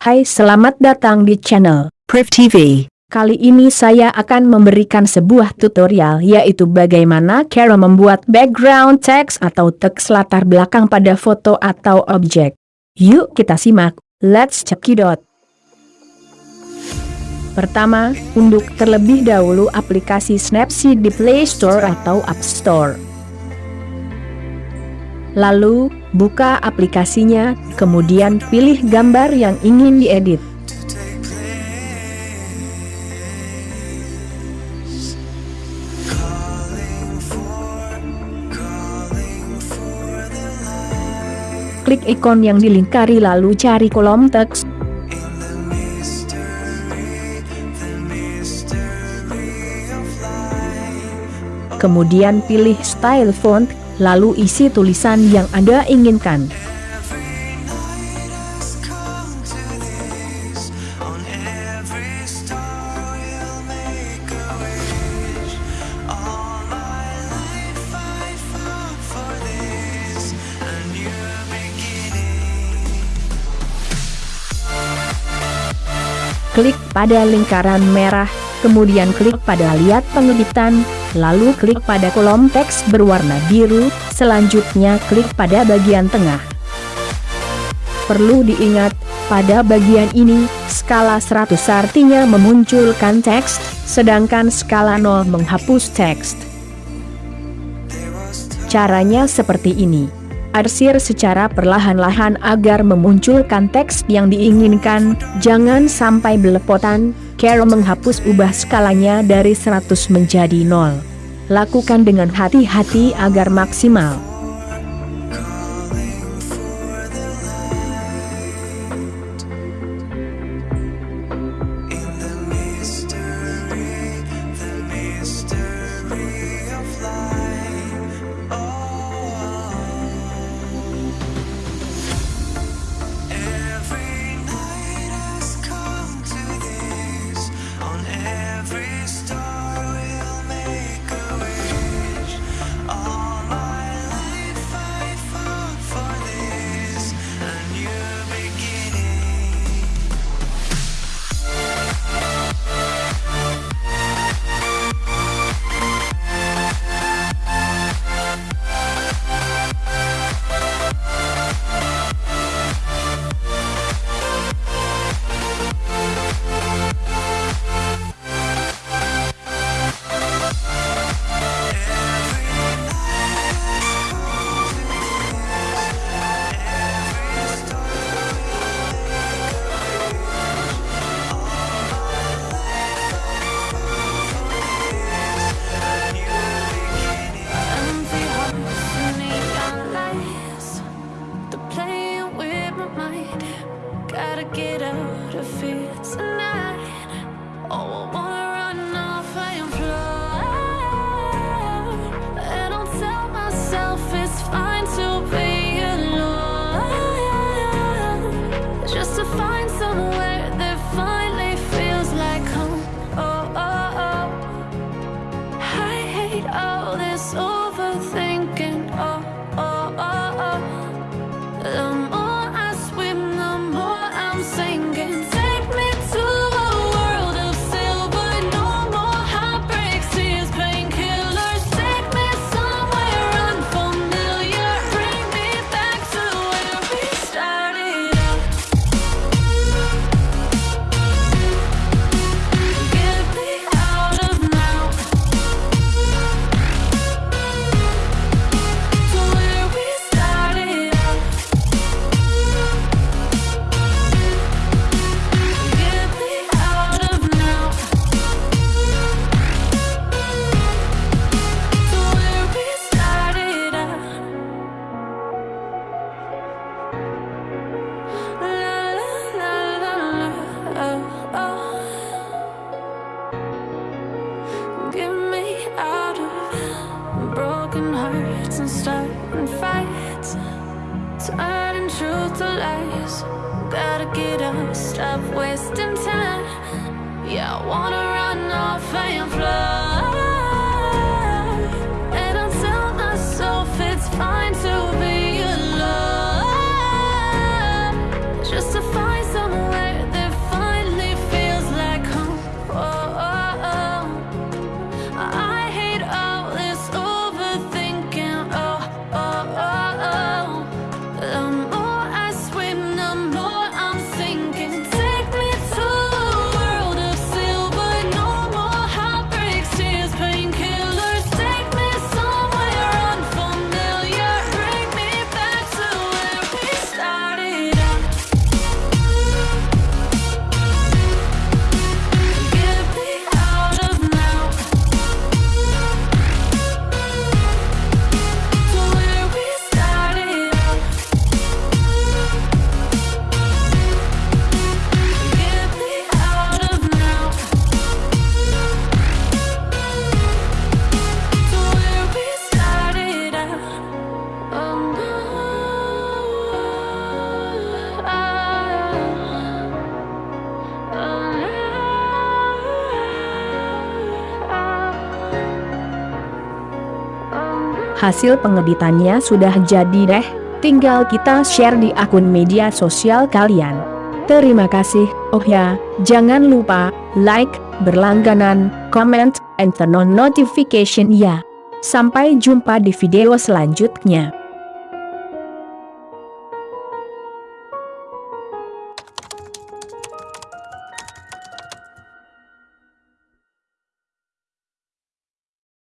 Hai selamat datang di channel Priv TV. Kali ini saya akan memberikan sebuah tutorial yaitu bagaimana cara membuat background text atau teks latar belakang pada foto atau objek. Yuk kita simak, let's check it out. Pertama, unduh terlebih dahulu aplikasi Snapseed di Play Store atau App Store. Lalu, buka aplikasinya, kemudian pilih gambar yang ingin diedit. Klik ikon yang dilingkari lalu cari kolom teks. Kemudian pilih style font, lalu isi tulisan yang Anda inginkan. Klik pada lingkaran merah, kemudian klik pada lihat pengeditan, lalu klik pada kolom teks berwarna biru, selanjutnya klik pada bagian tengah. Perlu diingat, pada bagian ini, skala 100 artinya memunculkan teks, sedangkan skala 0 menghapus teks. Caranya seperti ini arsir secara perlahan-lahan agar memunculkan teks yang diinginkan, jangan sampai belepotan, Carol menghapus ubah skalanya dari 100 menjadi 0. Lakukan dengan hati-hati agar maksimal. Stop wasting time. Yeah, I wanna run off and fly. Hasil pengeditannya sudah jadi deh, tinggal kita share di akun media sosial kalian. Terima kasih, oh ya, jangan lupa, like, berlangganan, comment, and turn on notification ya. Sampai jumpa di video selanjutnya.